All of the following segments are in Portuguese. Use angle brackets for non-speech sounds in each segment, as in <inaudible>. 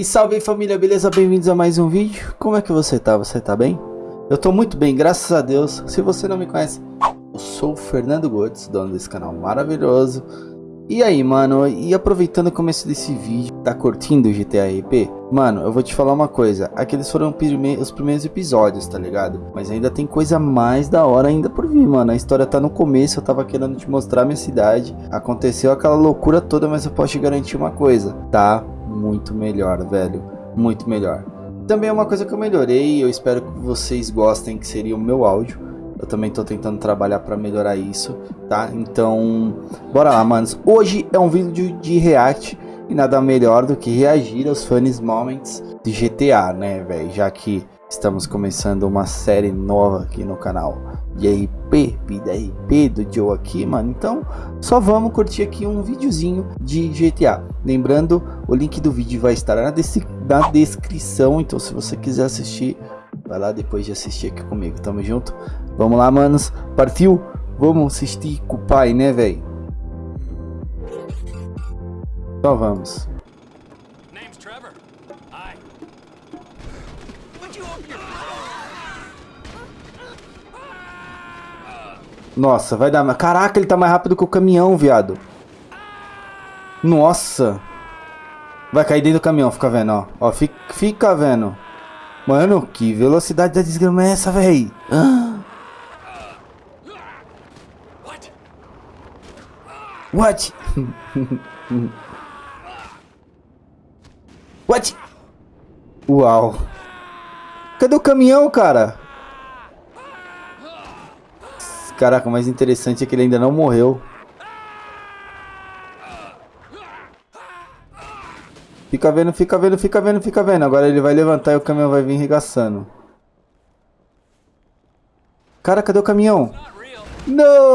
E salve família, beleza? Bem-vindos a mais um vídeo. Como é que você tá? Você tá bem? Eu tô muito bem, graças a Deus. Se você não me conhece, eu sou o Fernando Godes, dono desse canal maravilhoso. E aí, mano, e aproveitando o começo desse vídeo, tá curtindo o GTA RP? Mano, eu vou te falar uma coisa, aqueles foram os primeiros episódios, tá ligado? Mas ainda tem coisa mais da hora ainda por vir, mano. A história tá no começo, eu tava querendo te mostrar minha cidade. Aconteceu aquela loucura toda, mas eu posso te garantir uma coisa, tá? Muito melhor, velho. Muito melhor. Também é uma coisa que eu melhorei, eu espero que vocês gostem, que seria o meu áudio. Eu também tô tentando trabalhar para melhorar isso, tá? Então, bora lá, manos. Hoje é um vídeo de react e nada melhor do que reagir aos funny moments de GTA, né, velho? Já que estamos começando uma série nova aqui no canal de RP, vida RP do Joe aqui, mano. Então, só vamos curtir aqui um videozinho de GTA. Lembrando, o link do vídeo vai estar na, na descrição, então se você quiser assistir, vai lá depois de assistir aqui comigo. Tamo junto? Vamos lá, manos. Partiu? Vamos assistir com o pai, né, velho? Só vamos. Nossa, vai dar... Caraca, ele tá mais rápido que o caminhão, viado. Nossa. Vai cair dentro do caminhão, fica vendo, ó. Ó, fica, fica vendo. Mano, que velocidade da desgrama é essa, véi? Ah. What? <laughs> What? Uau. Cadê o caminhão, cara? Caraca, o mais interessante é que ele ainda não morreu. Fica vendo, fica vendo, fica vendo, fica vendo. Agora ele vai levantar e o caminhão vai vir regaçando. Cara, cadê o caminhão? Não!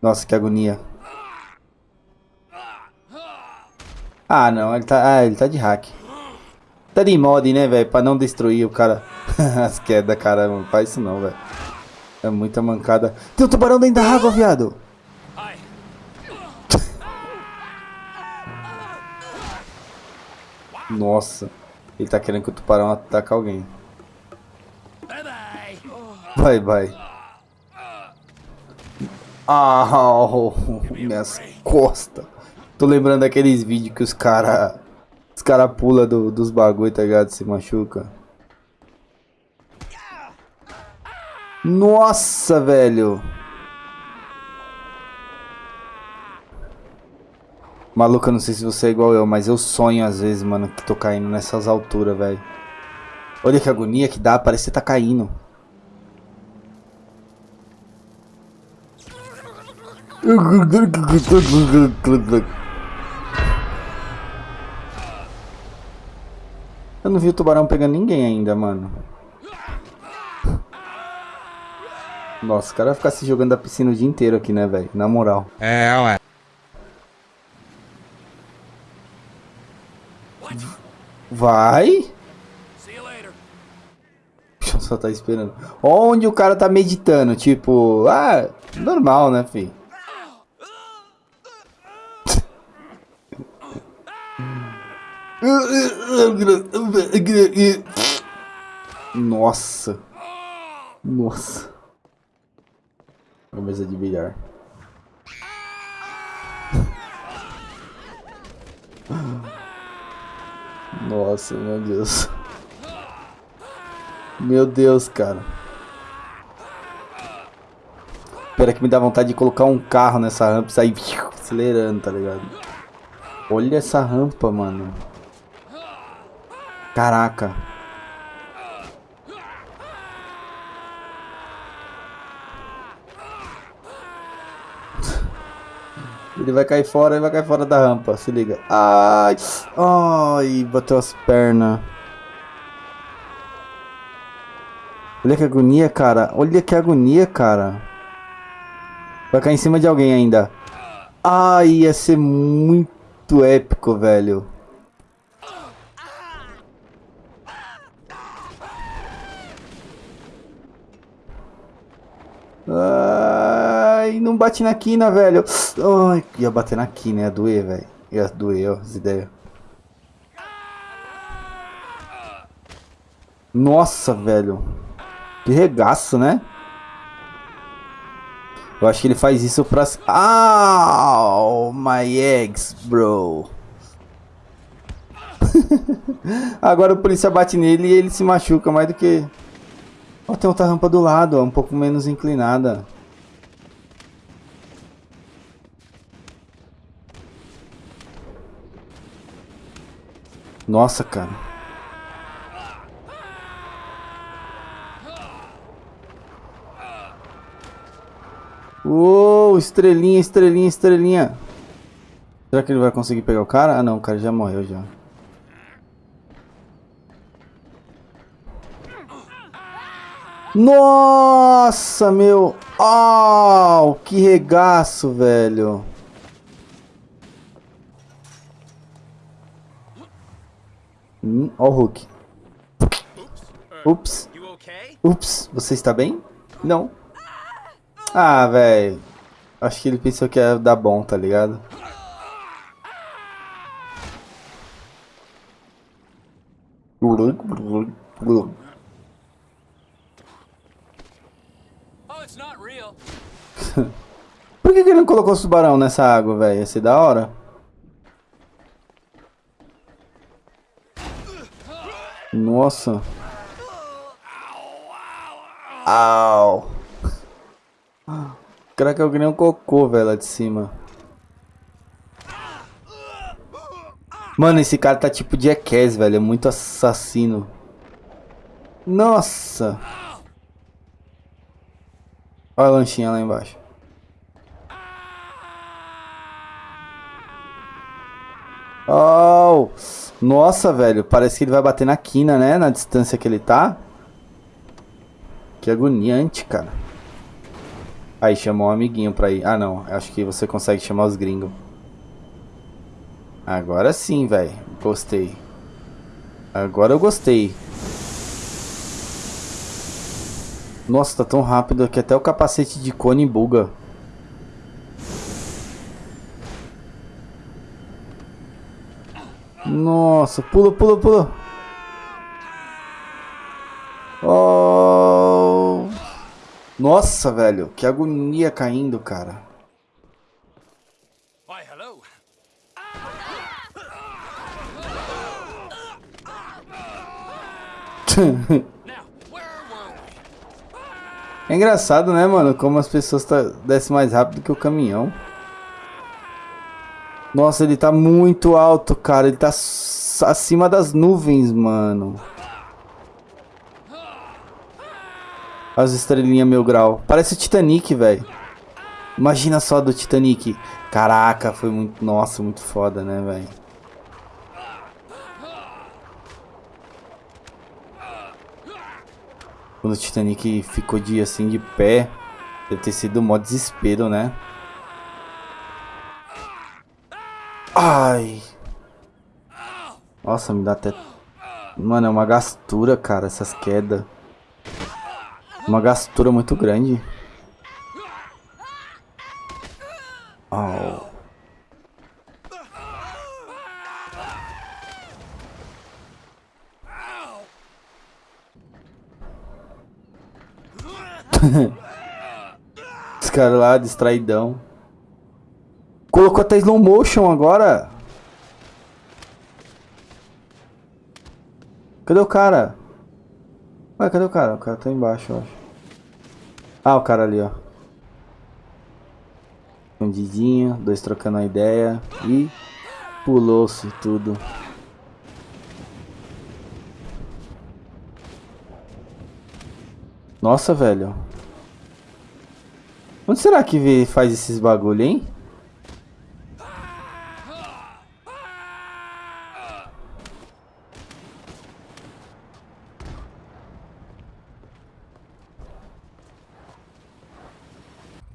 Nossa, que agonia. Ah, não, ele tá, ah, ele tá de hack. Tá de mod, né, velho? Pra não destruir o cara. <laughs> As quedas, cara, não faz isso não, velho. É muita mancada. Tem um tubarão dentro da água, viado. <laughs> Nossa. Ele tá querendo que o tubarão ataque alguém. Bye, bye. Ah, oh, <laughs> minhas costas. Tô lembrando daqueles vídeos que os cara os cara pula do, dos bagulho, tá ligado? Se machuca. Nossa, velho. Maluca, não sei se você é igual eu, mas eu sonho às vezes, mano, que tô caindo nessas alturas, velho. Olha que agonia que dá, parece que tá caindo. Eu não vi o tubarão pegando ninguém ainda, mano. Nossa, o cara vai ficar se jogando da piscina o dia inteiro aqui, né, velho? Na moral. É, ué. Vai? Só tá esperando. Onde o cara tá meditando? Tipo, ah, normal, né, filho? <laughs> Nossa. Nossa. Uma mesa de bilhar. <laughs> Nossa, meu Deus. Meu Deus, cara. Espera que me dá vontade de colocar um carro nessa rampa e sair acelerando, tá ligado? Olha essa rampa, mano. Caraca. Ele vai cair fora, ele vai cair fora da rampa, se liga. Ai, ai, bateu as pernas. Olha que agonia, cara. Olha que agonia, cara. Vai cair em cima de alguém ainda. Ai, ia ser muito épico, velho. Ai, não bate na quina, velho. Ai, ia bater na quina, ia doer, velho. Ia doer as ideias. Nossa, velho. Que regaço, né? Eu acho que ele faz isso pra... Ah, my eggs, bro. <laughs> Agora o polícia bate nele e ele se machuca mais do que... Ó, tem outra rampa do lado, ó, um pouco menos inclinada. Nossa, cara. Uou, estrelinha, estrelinha, estrelinha. Será que ele vai conseguir pegar o cara? Ah não, o cara já morreu já. Nossa, meu. Oh, que regaço, velho. Hum, ó o Hulk. Ups. Ups, você está bem? Não. Ah, velho. Acho que ele pensou que ia dar bom, tá ligado? <laughs> Por que, que ele não colocou o tubarão nessa água, velho? Ia ser da hora. Nossa. Au. Caraca, eu ganhei um cocô, velho, lá de cima. Mano, esse cara tá tipo Jackass, velho. É muito assassino. Nossa. Olha a lanchinha lá embaixo. Oh! Nossa, velho. Parece que ele vai bater na quina, né? Na distância que ele tá. Que agoniante, cara. Aí chamou um amiguinho pra ir. Ah, não. Acho que você consegue chamar os gringos. Agora sim, velho. Gostei. Agora eu gostei. Nossa, tá tão rápido que até o capacete de cone buga. Nossa, pula, pula, pula. Nossa, velho, que agonia caindo, cara. <laughs> é engraçado, né, mano? Como as pessoas tá, descem mais rápido que o caminhão. Nossa, ele tá muito alto, cara. Ele tá acima das nuvens, mano. As estrelinhas mil grau. Parece Titanic, velho. Imagina só do Titanic. Caraca, foi muito... Nossa, muito foda, né, velho? Quando o Titanic ficou de assim de pé, deve ter sido um mó desespero, né? Ai. Nossa, me dá até... Mano, é uma gastura, cara, essas quedas. Uma gastura muito grande. Oh. <laughs> Os caras lá, distraidão. Colocou até slow motion agora. Cadê o cara? Ué, cadê o cara? O cara tá embaixo, eu acho. Ah, o cara ali, ó. Escondidinho, dois trocando a ideia. E pulou-se tudo. Nossa, velho. Onde será que faz esses bagulho, hein?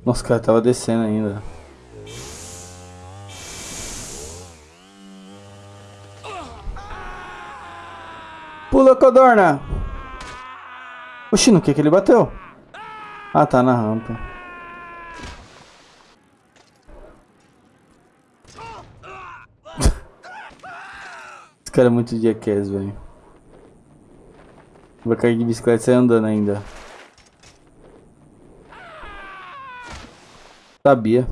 Nossa, cara tava descendo ainda. Pula, Codorna! Oxi, no que que ele bateu? Ah, tá na rampa. <laughs> cara é muito jackass, velho. Vou cair de bicicleta e sair andando ainda. Sabia.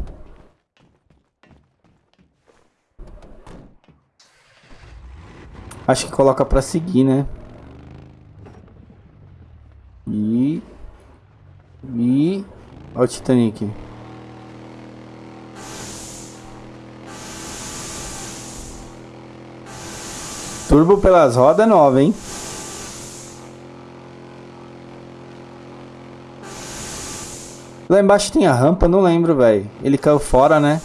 Acho que coloca pra seguir, né? E... E... Olha o Titanic. Turbo pelas rodas nova, hein? Lá embaixo tem a rampa, não lembro, velho. Ele caiu fora, né?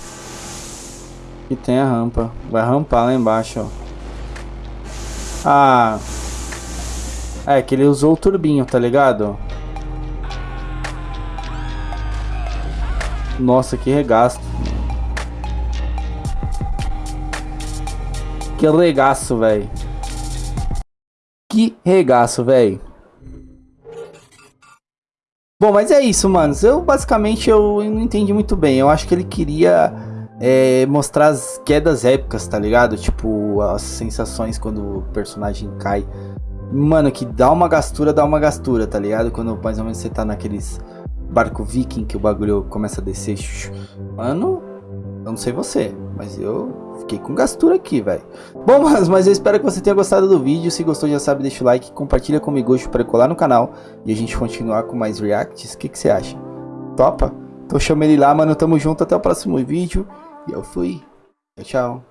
E tem a rampa. Vai rampar lá embaixo, ó. Ah. É, que ele usou o turbinho, tá ligado? Nossa, que regaço. Que regaço, velho. Que regaço, velho. Bom, mas é isso, manos. Eu basicamente eu não entendi muito bem. Eu acho que ele queria é, mostrar as quedas épicas, tá ligado? Tipo, as sensações quando o personagem cai. Mano, que dá uma gastura, dá uma gastura, tá ligado? Quando mais ou menos você tá naqueles barco viking que o bagulho começa a descer. Mano, eu não sei você, mas eu fiquei com gastura aqui, velho. Bom, <laughs> mas, mas eu espero que você tenha gostado do vídeo. Se gostou, já sabe, deixa o like, compartilha comigo hoje para colar no canal e a gente continuar com mais reacts. O que, que você acha? Topa? Então chama ele lá, mano. Tamo junto, até o próximo vídeo. E eu fui. Tchau, tchau.